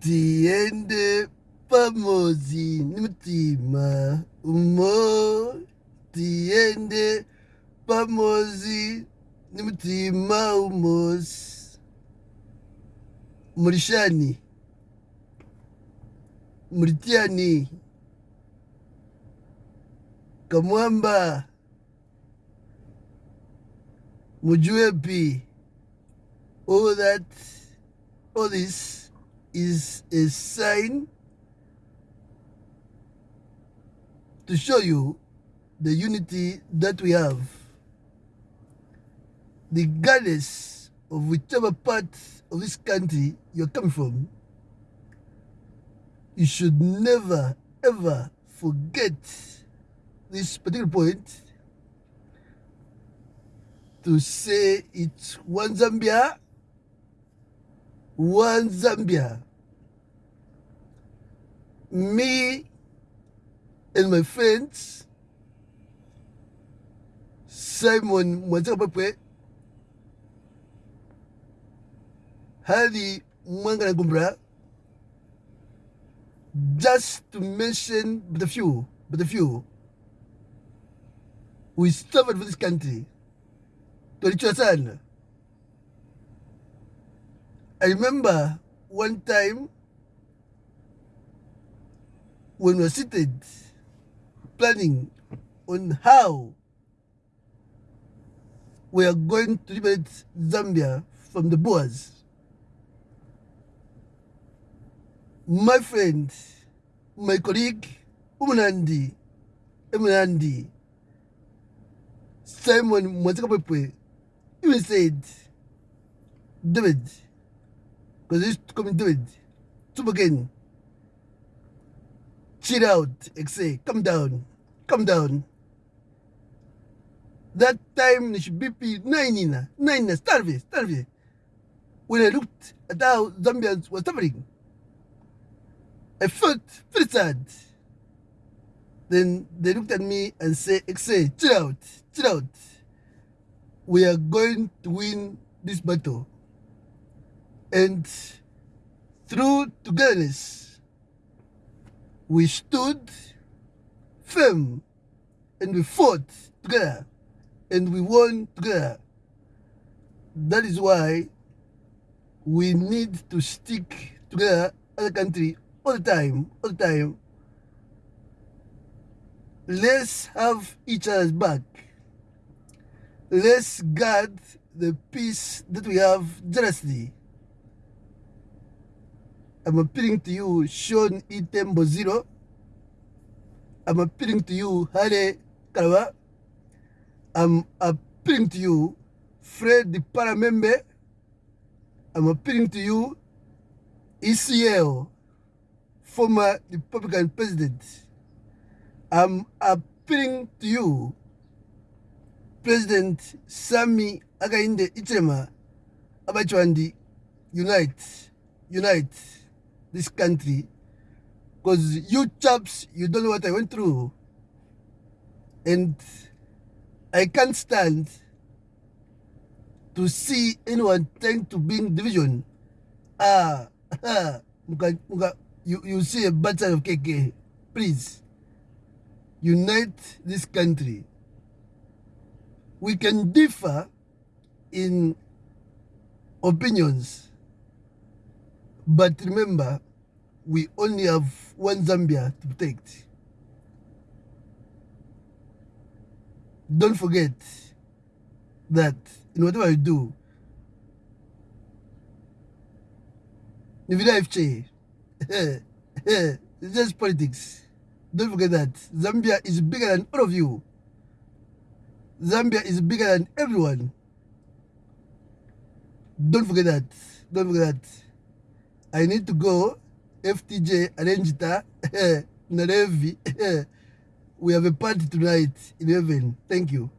tiende pamozi ni mutima umo. Tiende pamozi ni mutima umosi murishani. Muritiani. Kamwamba. Mujuepi all that all this is a sign to show you the unity that we have. Regardless of whichever part of this country you're coming from you should never ever forget this particular point to say it's one Zambia, one Zambia. Me and my friends, Simon Mwanzakapepe, Harry Mwaanga Nkumbula, just to mention but a few, but a few, we suffered for this country. Tulichwa sana. I remember one time when we were seated planning on how we are going to liberate Zambia from the Boers. My friend, my colleague, Umunandi, Umunandi, Simon Mwansa Kapwepwe, even said, David, because this coming it. to again, chill out, say, come down, come down. That time, it should be nine, nine, starve, starve. When I looked at how Zambians were suffering, I felt very sad. Then they looked at me and say, say, chill out, chill out. We are going to win this battle. And through togetherness, we stood firm and we fought together and we won together. That is why we need to stick together as a country all the time, all the time. Let's have each other's back. Let's guard the peace that we have jealously. I'm appealing to you, Sean Itembo Zero. I'm appealing to you, Harry Kalaba. I'm appealing to you, Fred Paramembe. I'm appealing to you, ECL, former Republican president. I'm appealing to you, President Sami Hakainde Hichilema Abachwandi, unite, unite this country. Because you chaps, you don't know what I went through. And I can't stand to see anyone trying to bring division. Ah, you, you see a side of KK. Please, unite this country. We can differ in opinions, but remember, we only have one Zambia to protect. Don't forget that in whatever you do, FJ, it's just politics. Don't forget that Zambia is bigger than all of you. Zambia is bigger than everyone. Don't forget that. Don't forget that. I need to go. FTJ Arrangita Narevi. We have a party tonight in heaven. Thank you.